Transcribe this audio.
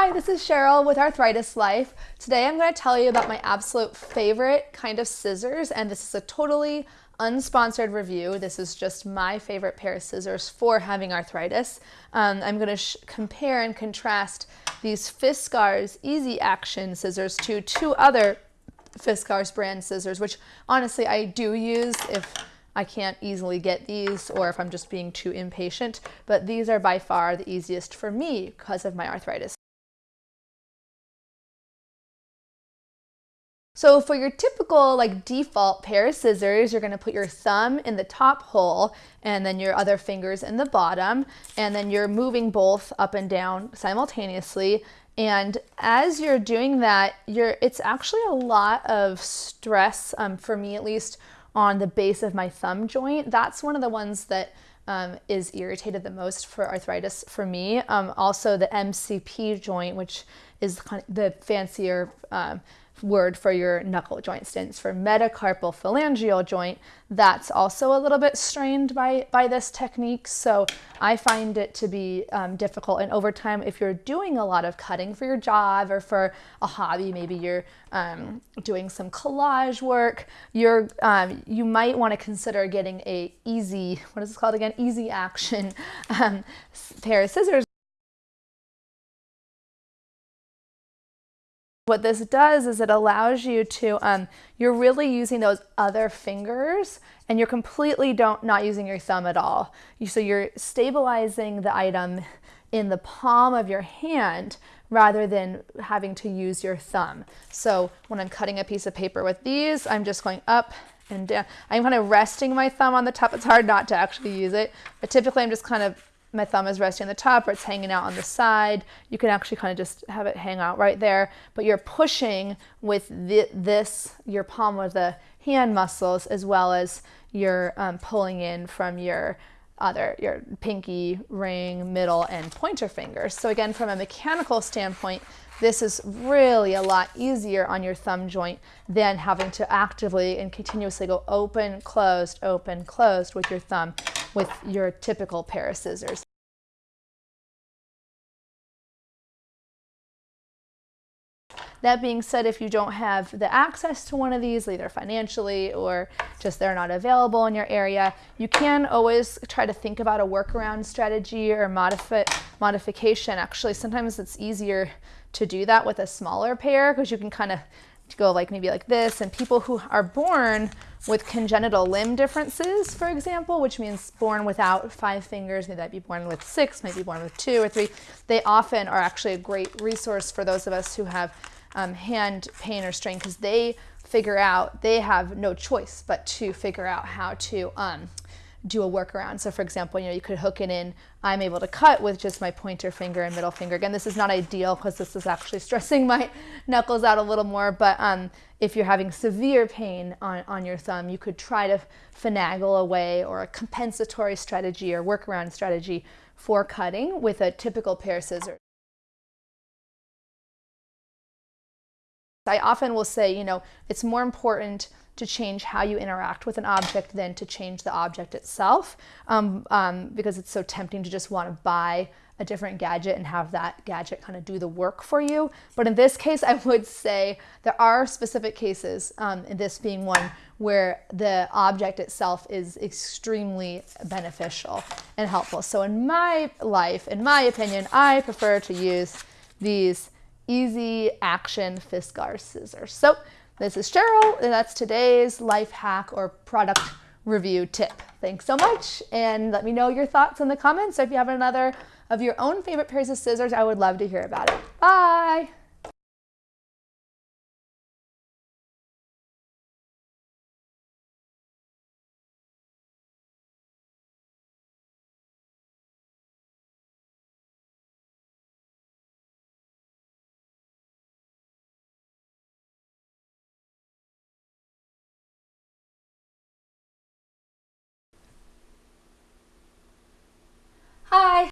Hi, this is Cheryl with Arthritis Life. Today I'm going to tell you about my absolute favorite kind of scissors, and this is a totally unsponsored review. This is just my favorite pair of scissors for having arthritis. Um, I'm going to compare and contrast these Fiskars Easy Action scissors to two other Fiskars brand scissors, which honestly I do use if I can't easily get these or if I'm just being too impatient, but these are by far the easiest for me because of my arthritis. So for your typical like default pair of scissors, you're gonna put your thumb in the top hole and then your other fingers in the bottom, and then you're moving both up and down simultaneously. And as you're doing that, you're, it's actually a lot of stress, um, for me at least, on the base of my thumb joint. That's one of the ones that um, is irritated the most for arthritis for me. Um, also the MCP joint, which is kind of the fancier um, word for your knuckle joint stands for metacarpal phalangeal joint. That's also a little bit strained by, by this technique. So I find it to be um, difficult. And over time, if you're doing a lot of cutting for your job or for a hobby, maybe you're um, doing some collage work, you're, um, you might want to consider getting a easy, what is this called again? Easy action um, pair of scissors. What this does is it allows you to, um, you're really using those other fingers and you're completely don't not using your thumb at all. You, so you're stabilizing the item in the palm of your hand rather than having to use your thumb. So when I'm cutting a piece of paper with these, I'm just going up and down. I'm kind of resting my thumb on the top. It's hard not to actually use it, but typically I'm just kind of my thumb is resting on the top or it's hanging out on the side. You can actually kind of just have it hang out right there, but you're pushing with the, this, your palm of the hand muscles, as well as you're um, pulling in from your other, your pinky, ring, middle, and pointer fingers. So again, from a mechanical standpoint, this is really a lot easier on your thumb joint than having to actively and continuously go open, closed, open, closed with your thumb with your typical pair of scissors. That being said, if you don't have the access to one of these, either financially or just they're not available in your area, you can always try to think about a workaround strategy or modifi modification. Actually, sometimes it's easier to do that with a smaller pair because you can kind of go like maybe like this and people who are born with congenital limb differences, for example, which means born without five fingers, maybe that be born with six, maybe born with two or three, they often are actually a great resource for those of us who have um, hand pain or strain because they figure out, they have no choice but to figure out how to um, do a workaround. So for example, you know, you could hook it in, I'm able to cut with just my pointer finger and middle finger. Again, this is not ideal because this is actually stressing my knuckles out a little more, but um, if you're having severe pain on, on your thumb, you could try to finagle away or a compensatory strategy or workaround strategy for cutting with a typical pair of scissors. I often will say, you know, it's more important to change how you interact with an object than to change the object itself um, um, because it's so tempting to just want to buy a different gadget and have that gadget kind of do the work for you. But in this case, I would say there are specific cases, um, this being one, where the object itself is extremely beneficial and helpful. So in my life, in my opinion, I prefer to use these easy action Fiskars scissors. So this is Cheryl, and that's today's life hack or product review tip. Thanks so much, and let me know your thoughts in the comments. So if you have another of your own favorite pairs of scissors, I would love to hear about it. Bye!